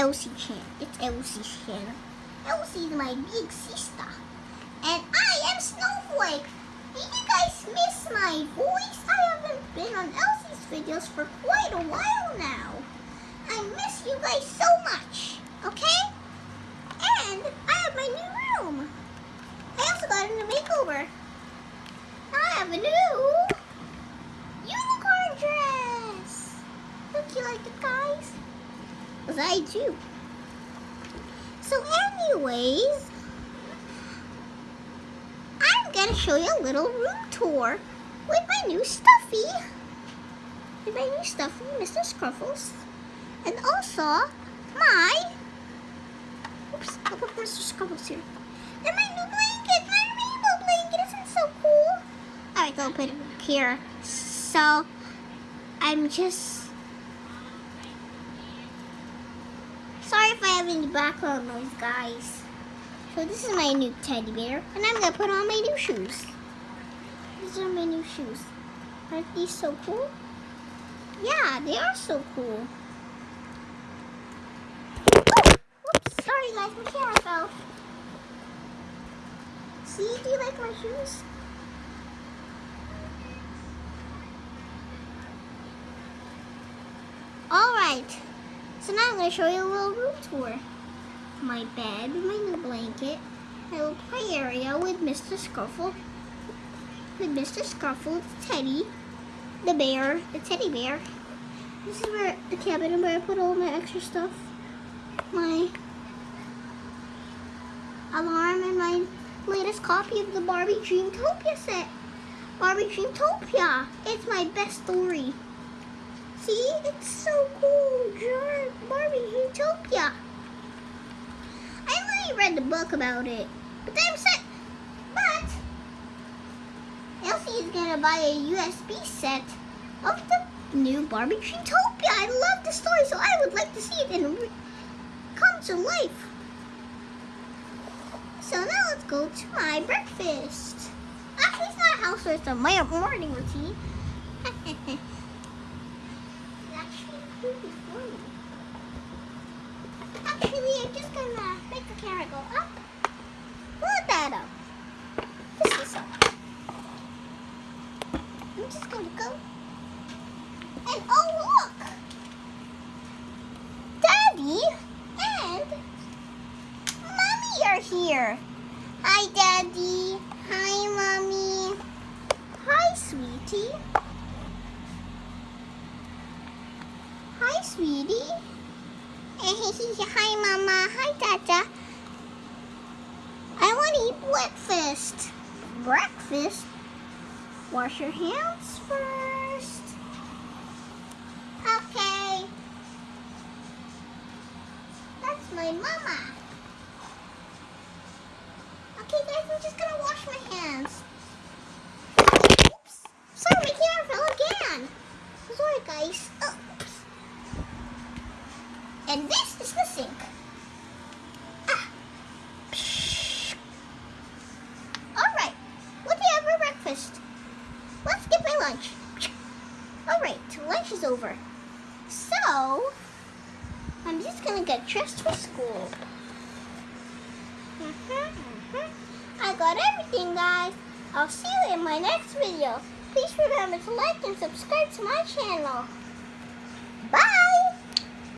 Elsie channel. It's Elsie's channel. Elsie's my big sister. And I am Snowflake. Did you guys miss my voice? I haven't been on Elsie's videos for quite a while now. I miss you guys so much. Okay? And I have my new room. I also got a new makeover. I have a new unicorn dress. Don't you like it, guys? Because I do. So anyways, I'm to show you a little room tour with my new stuffy. With my new stuffy, Mr. Scruffles. And also, my... Oops, I'll put Mr. Scruffles here. And my new blanket, my rainbow blanket. Isn't so cool? Alright, I'll put it here. So, I'm just... Sorry if I have any background noise, guys. So this is my new teddy bear. And I'm to put on my new shoes. These are my new shoes. Aren't these so cool? Yeah, they are so cool. Oh, whoops, sorry guys, my camera fell. See, do you like my shoes? Alright, so now I'm going to show you a little room tour. My bed, my new blanket, my little play area with Mr. Scruffle, with Mr. Scruffle, the teddy, the bear, the teddy bear. This is where the cabinet where I put all my extra stuff. My alarm and my latest copy of the Barbie Dreamtopia set. Barbie Dreamtopia. It's my best story. See? It's so cool. Barbie Dreamtopia. I only read the book about it. But I'm set. But Elsie is gonna buy a USB set of the new Barbie Dreamtopia. I love the story, so I would like to see it in come to life. So now let's go to my breakfast. Ah, Actually, it's not a housework, it's a morning routine. Actually, I'm just gonna make the go up. Put that up. This is up. I'm just gonna go. And oh look! Daddy and Mommy are here. Hi, Daddy. Hi, Mommy. Hi, sweetie. Hi, sweetie. Hi, Mama. Hi, Tata. I want to eat breakfast. Breakfast? Wash your hands first. Okay. That's my mama. Okay, guys, I'm just going to wash my hands. Oops. Sorry, my camera fell again. Sorry, guys. Oops. And this is the sink. Ah. Alright, what do you have for breakfast? Let's get my lunch. Alright, lunch is over. So, I'm just gonna get dressed for school. Mm -hmm, mm -hmm. I got everything, guys. I'll see you in my next video. Please remember to like and subscribe to my channel.